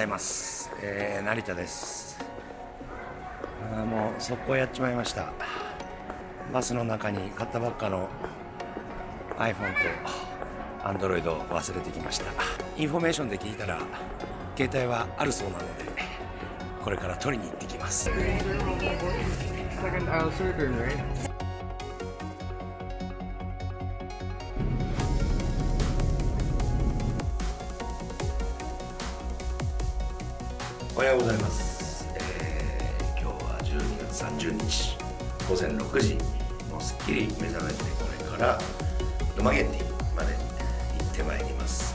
ございます、えー、成田です。あもう速攻やっちまいました。バスの中に買ったばっかの iPhone と Android を忘れてきました。インフォメーションで聞いたら携帯はあるそうなのでこれから取りに行ってきます。おはようございます、えー、今日は12月30日午前6時もうすっきり目覚めてこれからドマゲティまで行ってまいります。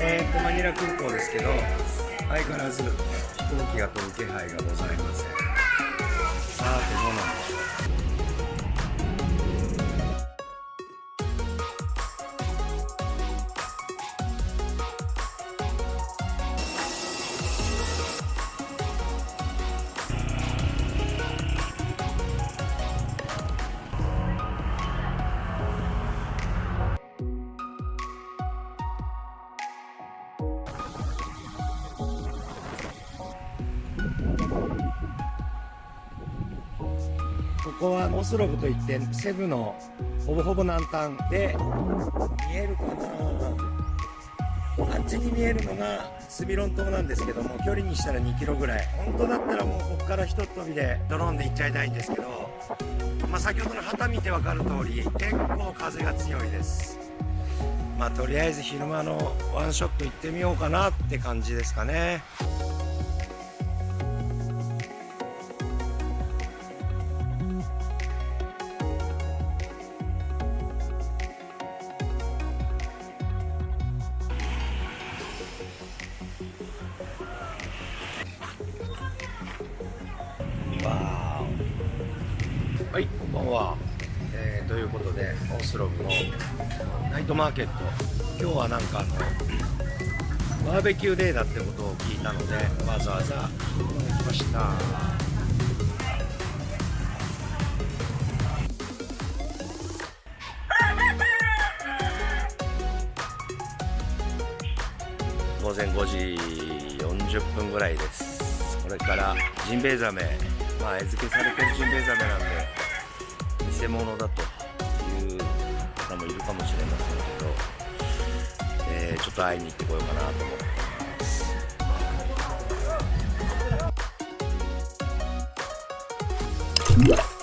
えーとマニラ空港ですけど相変わらず飛行機が飛ぶ気配がございません。さてどうなんでしょう。ここはオスロブといってセブのほぼほぼ南端で見えるかなあっちに見えるのがスビロン島なんですけども距離にしたら2キロぐらい。本当だったらもうここからひとっ飛びでドローンで行っちゃいたいんですけど、まあ、先ほどの旗見て分かる通り結構風が強いです。まあとりあえず昼間のワンショット行ってみようかなって感じですかね。んばんは、えー、ということでオースロブのナイトマーケット。今日はなんかあのバーベキューデーだってことを聞いたのでわざわざ行きました。午前5時40分ぐらいです。これからジンベエザメまあ餌付けされてるジンベエザメなんで。偽物だという方もいるかもしれませんけど、えー、ちょっと会いに行ってこようかなと思ってます。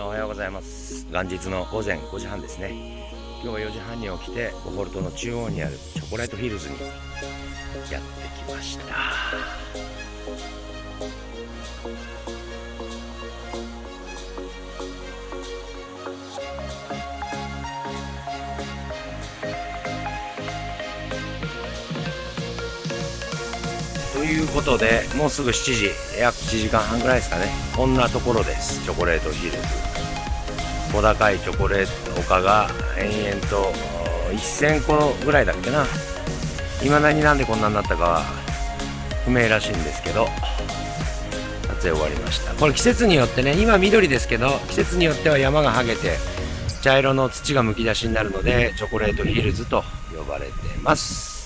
おはようございます。元日の午前5時半ですね。今日は4時半に起きてボホルトの中央にあるチョコレートヒルズにやってきました。ということでもうすぐ7時約1時間半ぐらいですかね。こんなところです。チョコレートヒルズ小高いチョコレート丘が延々と1000個ぐらいだっけな。いまだになんでこんなになったかは不明らしいんですけど撮影終わりました。これ季節によってね今緑ですけど季節によっては山がはげて茶色の土がむき出しになるのでチョコレートヒルズと呼ばれてます。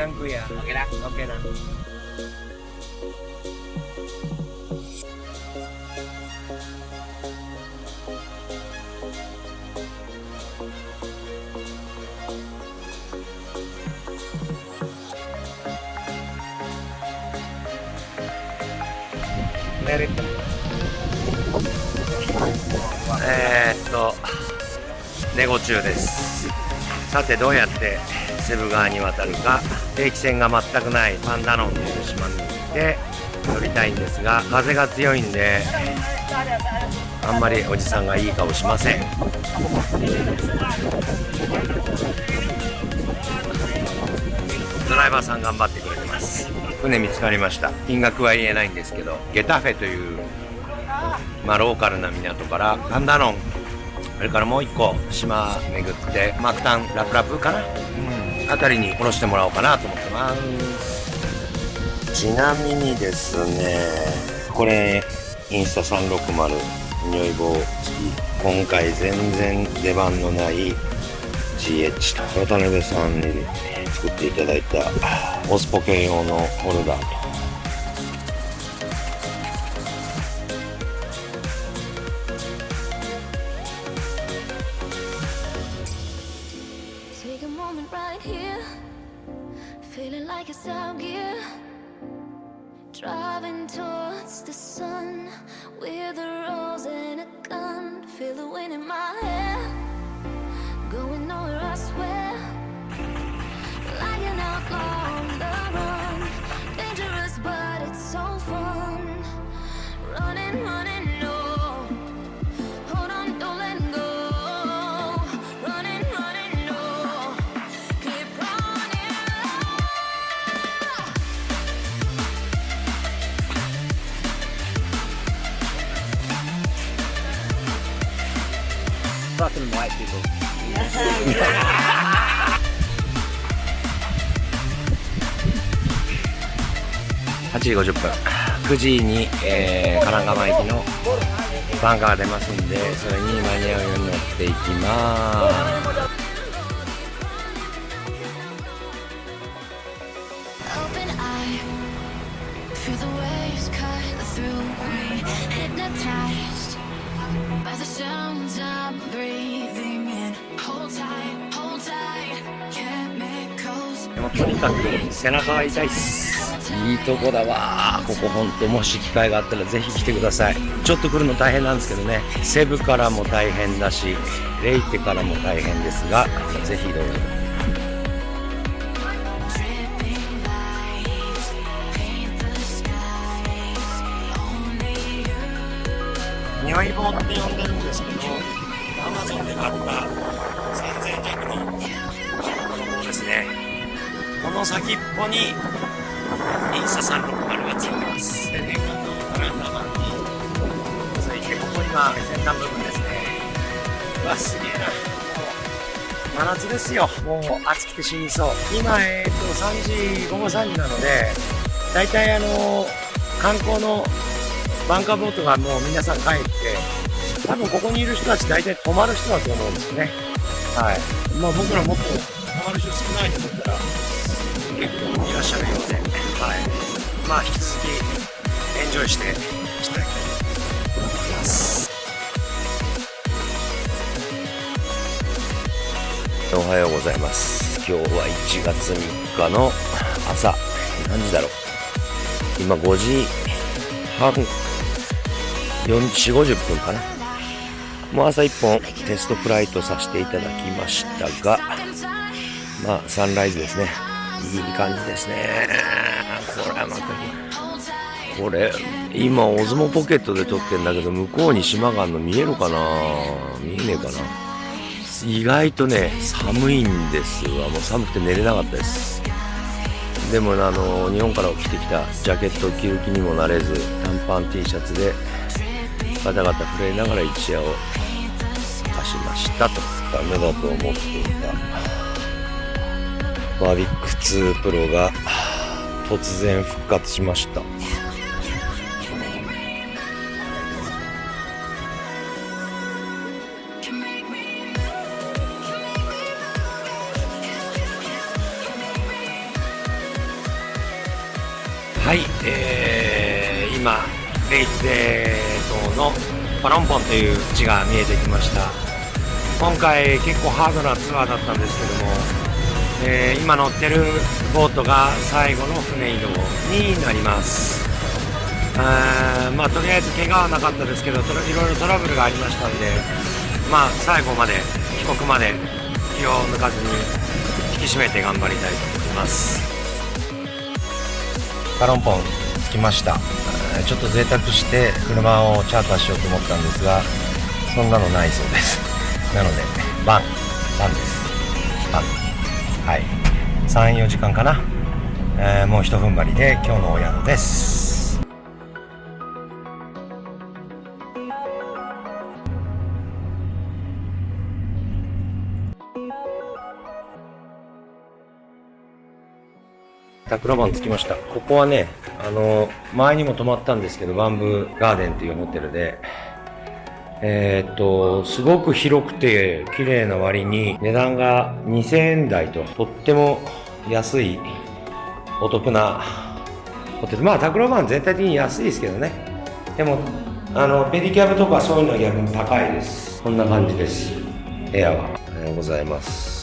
OK ランクや OK 啦。OK な Merit. えー、っとネゴ中ですさてどうやってセブ川に渡るか定期船が全くないパンダノンという島に行って乗りたいんですが風が強いんであんまりおじさんがいい顔しません。ドライバーさん頑張ってくれてます。船見つかりました。金額は言えないんですけどゲタフェというまあ、ローカルな港からパンダノンそれからもう一個島巡ってマクタンラプラプかな、うん、あたりに降ろしてもらおうかなと思ってます。ちなみにですねこれインスタ360匂い棒付き今回全然出番のない GH と渡辺さんに作っていただいたオスポケ用のホルダーと。Fucking white people. 8時50分9時に、えー、神奈川駅のバンカーが出ますんでそれに間に合うように乗っていきますとにかく背中が痛いっすいいとこだわここほんともし機会があったらぜひ来てくださいちょっと来るの大変なんですけどねセブからも大変だしレイテからも大変ですがぜひどうぞ Dripping lights paint the skies. Only you. 匂い棒って呼んでるんですけどアマゾンで買った3000弱のですねこの先っぽにインスタ360がついてます。で年間のカランダーマンについてここ今先端部分ですね。うわすげえな。真夏ですよもう暑くて死にそう。今えっ、と3時午後3時なので大体あの観光のバンカーボートがもう皆さん帰って多分ここにいる人たち大体泊まる人だと思うんですね。はい。まあ僕らもっと泊まる人少ないと思ったら結構いらっしゃるようではい。まあ引き続きエンジョイしていきたいと思いますおはようございます。今日は1月3日の朝何時だろう。今5時半4 5 0分かなもう朝1本テストフライトさせていただきましたがまあサンライズですね。いい感じですね。これはまたこれ今オズモポケットで撮ってんだけど向こうに島があるの見えるかな？見えねえかな？意外とね寒いんですわ。もう寒くて寝れなかったです。でもあの日本から着てきたジャケットを着る気にもなれず短パン T シャツでガタガタ震えながら一夜を明かしましたと。ダメだと思っていた。バービック2プロが突然復活しました。はい、えー、今レイテ島のパロンポンという地が見えてきました。今回結構ハードなツアーだったんですけども、えー今乗ってるボートが最後の船移動になります。あまあとりあえず怪我はなかったですけどいろいろトラブルがありましたんでまあ最後まで帰国まで気を抜かずに引き締めて頑張りたいと思います。カロンポン着きました。ちょっと贅沢して車をチャーターしようと思ったんですがそんなのないそうです。なのでバンバンです。はい。34時間かな、えーもうひと踏ん張りで今日のお宿です。タクロバン着きました。ここはね、あの、前にも泊まったんですけど、バンブーガーデンというホテルで、えーっと、すごく広くて綺麗な割に値段が2000円台と、とっても安い、お得なホテル。まあ、タクロバン全体的に安いですけどね。でも、あの、ペディキャブとかそういうのは逆に高いです。こんな感じです。部屋は。おはようございます。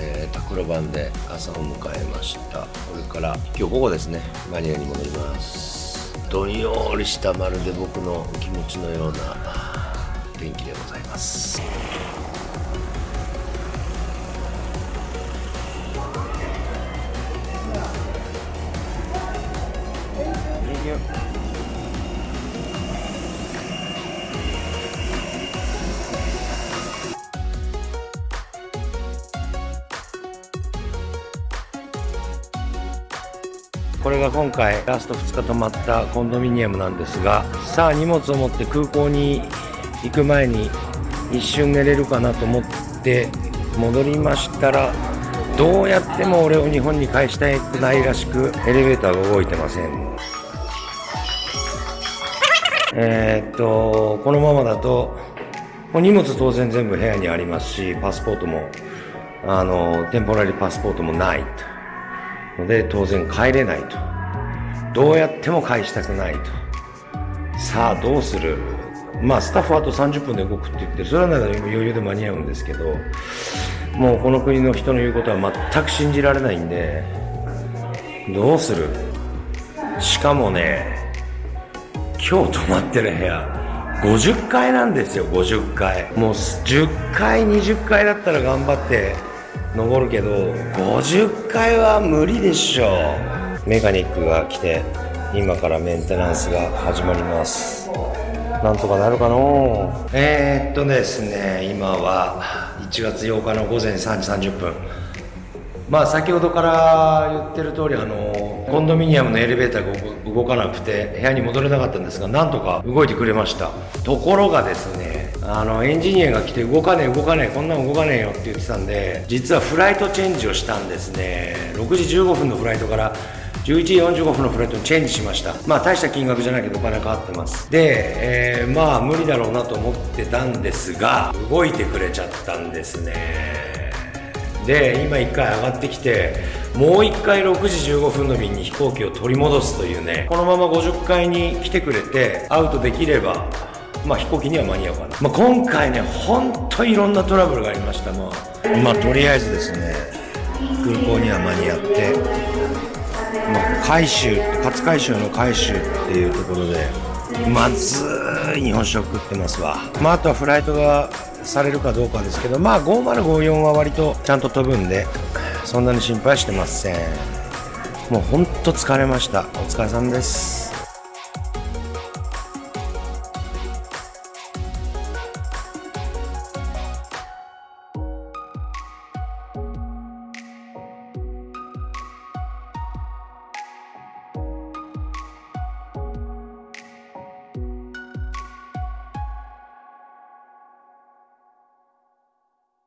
えー、タクロバンで朝を迎えましたこれから今日午後ですねマニラに戻りますどんよりしたまるで僕の気持ちのような天気でございます。これが今回ラスト2日泊まったコンドミニアムなんですがさあ荷物を持って空港に行く前に一瞬寝れるかなと思って戻りましたらどうやっても俺を日本に返したくないらしくエレベーターが動いてません。えーっとこのままだともう荷物当然全部部屋にありますしパスポートもあのテンポラリーパスポートもないと。ので当然帰れないと。どうやっても返したくないと。さあどうする？まあスタッフはあと30分で動くって言ってそれはなら余裕で間に合うんですけどもうこの国の人の言うことは全く信じられないんでどうする？しかもね今日泊まってる部屋50階なんですよ50階。もう10階20階だったら頑張って登るけど50階は無理でしょメカニックが来て今からメンテナンスが始まります。なんとかなるかのえー、っとですね今は1月8日の午前3時30分。まあ先ほどから言ってる通りあのコンドミニアムのエレベーターが動かなくて部屋に戻れなかったんですがなんとか動いてくれました。ところがですねあのエンジニアが来て動かねえ動かねえこんなの動かねえよって言ってたんで実はフライトチェンジをしたんですね。6時15分のフライトから11時45分のフライトにチェンジしました。まあ大した金額じゃないけどお金かかってます。で、えーまあ無理だろうなと思ってたんですが動いてくれちゃったんですね。で今1回上がってきてもう1回6時15分の便に飛行機を取り戻すというねこのまま50階に来てくれてアウトできればまあ飛行機には間に合うかな、まあ、今回ね本当いろんなトラブルがありました。まあ、まあ、とりあえずですね空港には間に合って、まあ、海州勝海州の海州っていうところでまずい日本酒を食ってますわ。まああとはフライトがされるかどうかですけどまあ5054は割とちゃんと飛ぶんでそんなに心配してません。もうほんと疲れました。お疲れさんです。